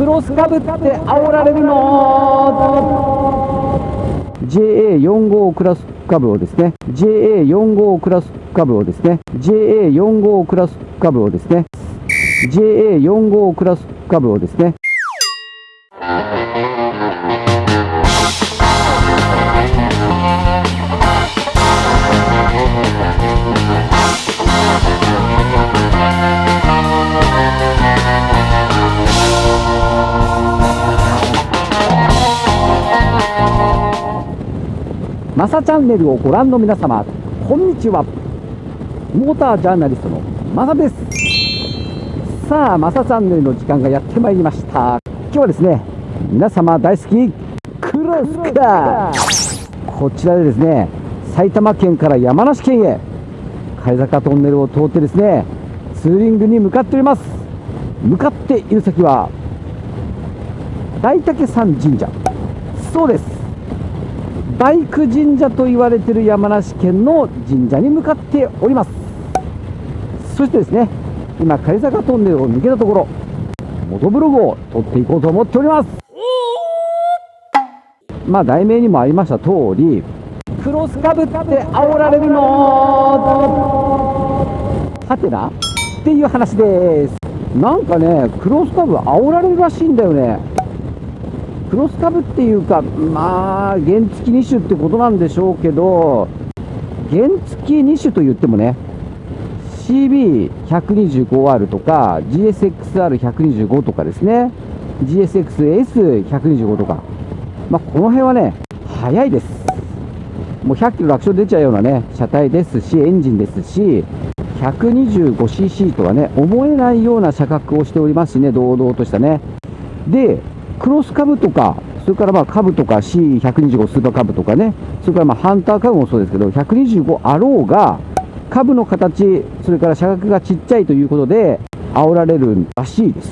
クロスかぶって煽られるの？JA45 クラス株をですね。JA45 クラス株をですね。JA45 クラス株をですね。JA45 クラス株をですね。マサチャンネルをご覧の皆様、こんにちは。モータージャーナリストのマサです。さあ、マサチャンネルの時間がやってまいりました。今日はですね、皆様大好き、クロスカーこちらでですね、埼玉県から山梨県へ、貝坂トンネルを通ってですね、ツーリングに向かっております。向かっている先は、大竹山神社。そうです。バイク神社と言われている山梨県の神社に向かっております。そしてですね今狩坂トンネルを抜けたところモトブログを撮っていこうと思っております。まあ題名にもありました通りクロスかぶって煽られるのはてな？っていう話です。なんかねクロスカブ煽られるらしいんだよね。クロス株っていうか、まあ、原付き2種ってことなんでしょうけど、原付き2種と言ってもね、CB125R とか、GSXR125 とかですね、GSX-S125 とか、まあ、この辺はね、速いです。もう100キロ楽勝出ちゃうようなね、車体ですし、エンジンですし、125cc とはね、思えないような車格をしておりますしね、堂々としたね。で、クロス株とか、それからまあ株とか C125 スーパー株とかね、それからまあハンター株もそうですけど、125あろうが、株の形、それから車格がちっちゃいということで、煽られるらしいです。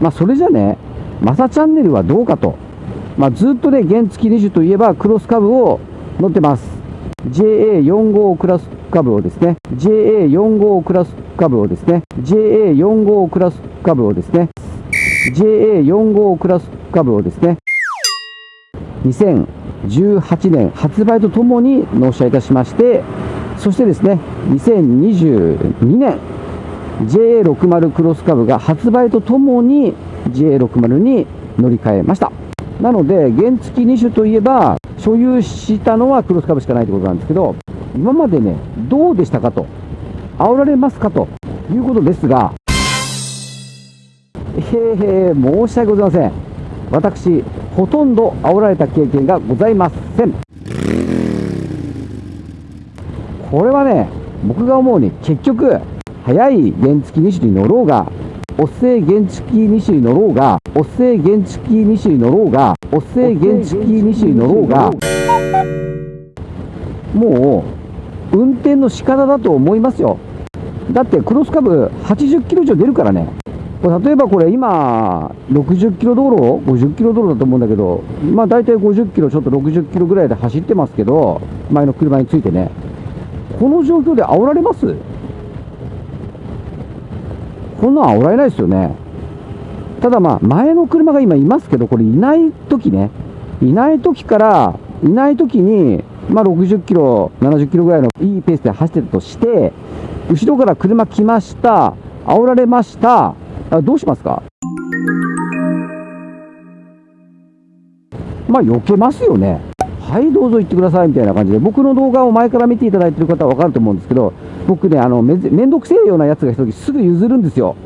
まあ、それじゃね、マサチャンネルはどうかと。まあ、ずっとね、原付2種といえばクロス株を乗ってます。JA45 クラス株をですね、JA45 クラス株をですね、JA45 クラス株をですね、JA45 クラス株をですね、2018年発売とともに納車いたしまして、そしてですね、2022年、JA60 クロス株が発売とともに JA60 に乗り換えました。なので、原付2種といえば、所有したのはクロス株しかないということなんですけど、今までね、どうでしたかと、煽られますかということですが、へーへー申し訳ございません。私ほとんど煽られた経験がございません。これはね僕が思うに結局速い原付2種に乗ろうがおっせ原付2種に乗ろうがおっせ原付2種に乗ろうがおっせ原付2種に乗ろうがもう運転の仕方だと思いますよ。だってクロスカブ80キロ以上出るからね。例えばこれ今、60キロ道路、50キロ道路だと思うんだけど、まあ大体50キロ、ちょっと60キロぐらいで走ってますけど、前の車についてね、この状況で煽られます？こんなん煽られないですよね。ただまあ、前の車が今いますけど、これいない時ね、いない時から、いない時に、まあ60キロ、70キロぐらいのいいペースで走ってるとして、後ろから車来ました、煽られました、あどうしますか？まあ、避けますよね。はい、どうぞ行ってくださいみたいな感じで、僕の動画を前から見ていただいてる方は分かると思うんですけど、僕ね、あのめんどくせえようなやつが一時すぐ譲るんですよ。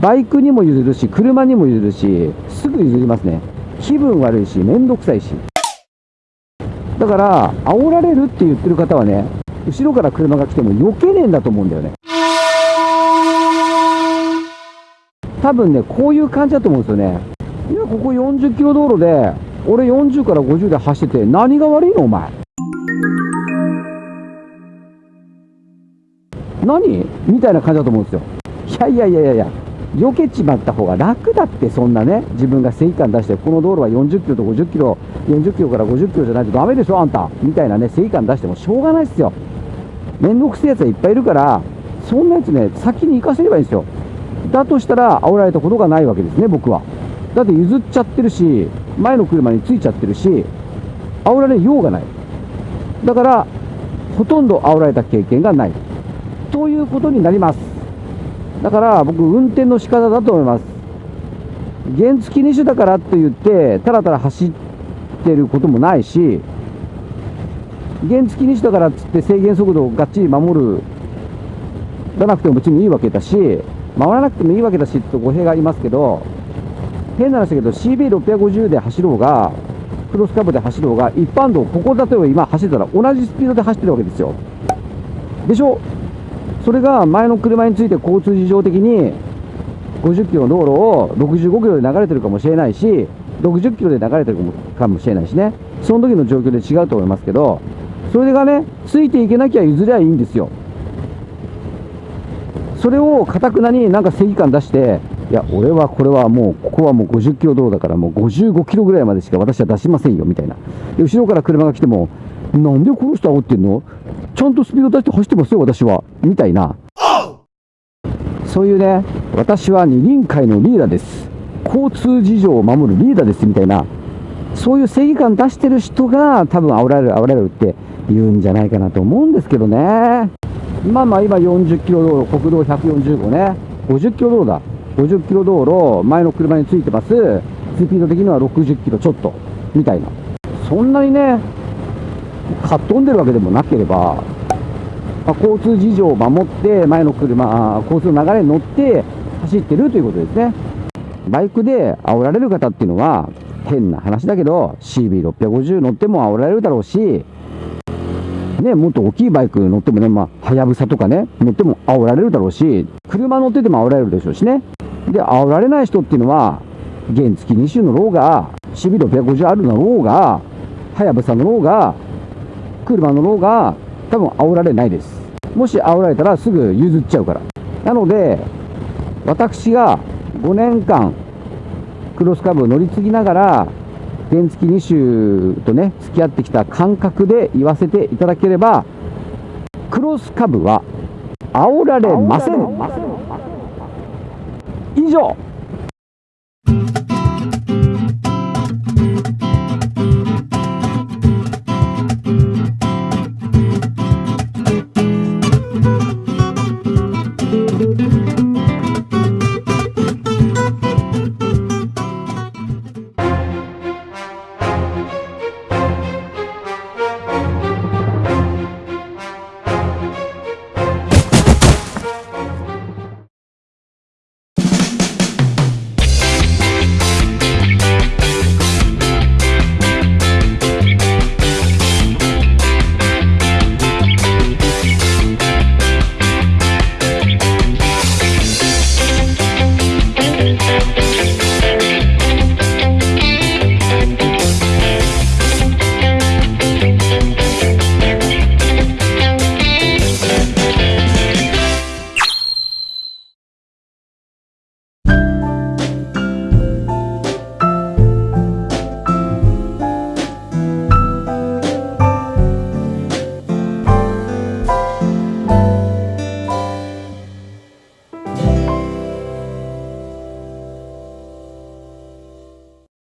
バイクにも譲るし、車にも譲るし、すぐ譲りますね。気分悪いし、めんどくさいし。だから、煽られるって言ってる方はね、後ろから車が来ても避けねえんだと思うんだよね。多分ね、こういう感じだと思うんですよね。いや、ここ40キロ道路で、俺40から50で走ってて、何が悪いのお前？何？みたいな感じだと思うんですよ。いやいやいやいやいや、避けちまった方が楽だって、そんなね、自分が正義感出して、この道路は40キロと50キロ、40キロから50キロじゃないとダメでしょ、あんた。みたいなね、正義感出してもしょうがないっすよ。めんどくせえやつはいっぱいいるから、そんなやつね、先に行かせればいいんですよ。だとしたら煽られたことがないわけですね僕は。だって譲っちゃってるし前の車についちゃってるし煽られようがない。だからほとんど煽られた経験がない。ということになります。だから僕運転の仕方だと思います。原付2種だからと言ってたらたら走ってることもないし原付2種だからっつって制限速度をがっちり守るらなくても別にいいわけだし守らなくてもいいわけだしと語弊がありますけど変な話だけど CB650 で走ろうがクロスカブで走ろうが一般道ここ例えば今走ったら同じスピードで走ってるわけですよ。でしょ？それが前の車について交通事情的に50キロの道路を65キロで流れてるかもしれないし60キロで流れてるかもしれないしね。その時の状況で違うと思いますけどそれがねついていけなきゃ譲りゃいいんですよ。それをかたくなになんか正義感出していや俺はこれはもうここはもう50キロ道路だからもう55キロぐらいまでしか私は出しませんよみたいな。で後ろから車が来てもなんでこの人煽ってんの？ちゃんとスピード出して走ってますよ私はみたいな。そういうね私は二輪会のリーダーです。交通事情を守るリーダーですみたいな。そういう正義感出してる人が多分煽られる煽られるって言うんじゃないかなと思うんですけどね。まあまあ今40キロ道路国道145ね。50キロ道路だ。50キロ道路前の車についてます。スピード的には60キロちょっとみたいな。そんなにねかっ飛んでるわけでもなければ、まあ、交通事情を守って前の車交通の流れに乗って走ってるということですね。バイクで煽られる方っていうのは変な話だけど CB650 乗っても煽られるだろうしね、もっと大きいバイク乗ってもね、まあ、はやぶさとかね、乗っても煽られるだろうし、車乗ってても煽られるでしょうしね。で、煽られない人っていうのは、原付2種のろうが、CB650 あるのろうが、はやぶさのろうが、車のろうが、多分煽られないです。もし煽られたらすぐ譲っちゃうから。なので、私が5年間、クロスカブを乗り継ぎながら、原付2種とね、付き合ってきた感覚で言わせていただければ、クロスカブは煽られません。以上